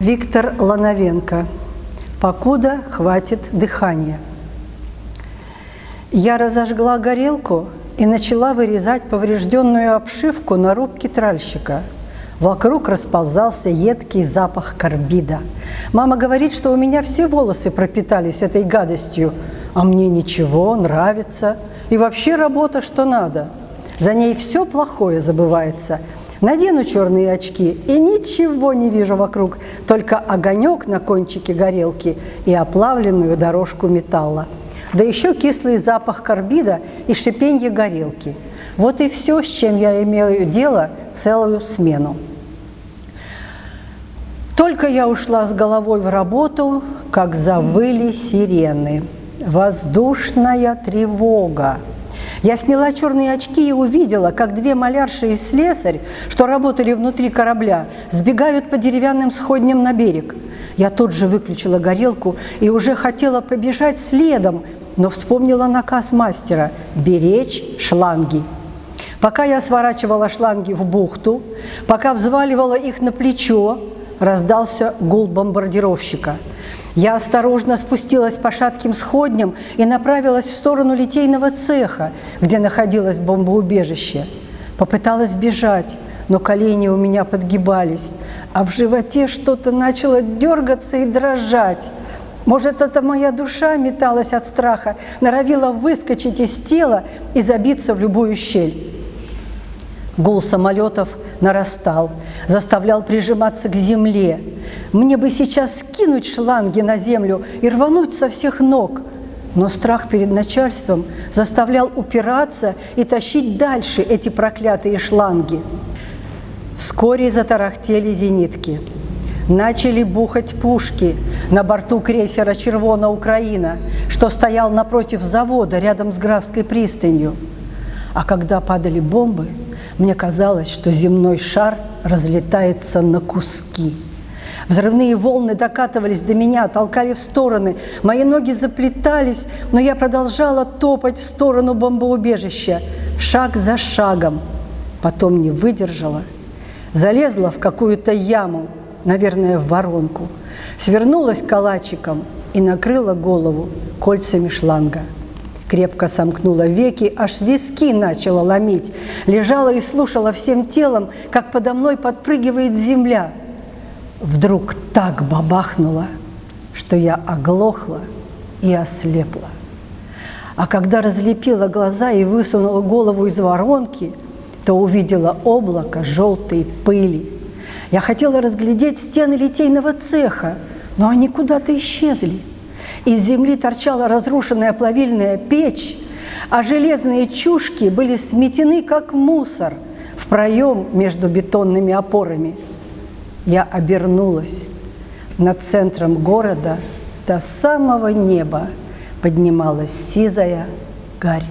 Виктор Лановенко. Покуда хватит дыхания. Я разожгла горелку и начала вырезать поврежденную обшивку на рубке тральщика. Вокруг расползался едкий запах карбида. Мама говорит, что у меня все волосы пропитались этой гадостью, а мне ничего, нравится. И вообще работа что надо. За ней все плохое забывается. Надену черные очки и ничего не вижу вокруг, только огонек на кончике горелки и оплавленную дорожку металла да еще кислый запах карбида и шипенье горелки. Вот и все, с чем я имею дело целую смену. Только я ушла с головой в работу, как завыли сирены. Воздушная тревога. Я сняла черные очки и увидела, как две малярши и слесарь, что работали внутри корабля, сбегают по деревянным сходням на берег. Я тут же выключила горелку и уже хотела побежать следом, но вспомнила наказ мастера – беречь шланги. Пока я сворачивала шланги в бухту, пока взваливала их на плечо, раздался гул бомбардировщика. Я осторожно спустилась по шатким сходням и направилась в сторону литейного цеха, где находилось бомбоубежище. Попыталась бежать, но колени у меня подгибались, а в животе что-то начало дергаться и дрожать. Может, это моя душа металась от страха, норовила выскочить из тела и забиться в любую щель. Гул самолетов нарастал, заставлял прижиматься к земле. Мне бы сейчас скинуть шланги на землю и рвануть со всех ног, но страх перед начальством заставлял упираться и тащить дальше эти проклятые шланги. Вскоре затарахтели зенитки – начали бухать пушки на борту крейсера «Червона Украина», что стоял напротив завода рядом с Графской пристанью. А когда падали бомбы, мне казалось, что земной шар разлетается на куски. Взрывные волны докатывались до меня, толкали в стороны. Мои ноги заплетались, но я продолжала топать в сторону бомбоубежища, шаг за шагом. Потом не выдержала, залезла в какую-то яму – наверное, в воронку, свернулась калачиком и накрыла голову кольцами шланга. Крепко сомкнула веки, аж виски начала ломить. Лежала и слушала всем телом, как подо мной подпрыгивает земля. Вдруг так бабахнуло, что я оглохла и ослепла. А когда разлепила глаза и высунула голову из воронки, то увидела облако желтой пыли. Я хотела разглядеть стены литейного цеха, но они куда-то исчезли. Из земли торчала разрушенная плавильная печь, а железные чушки были сметены, как мусор, в проем между бетонными опорами. Я обернулась. Над центром города до самого неба поднималась сизая гарь.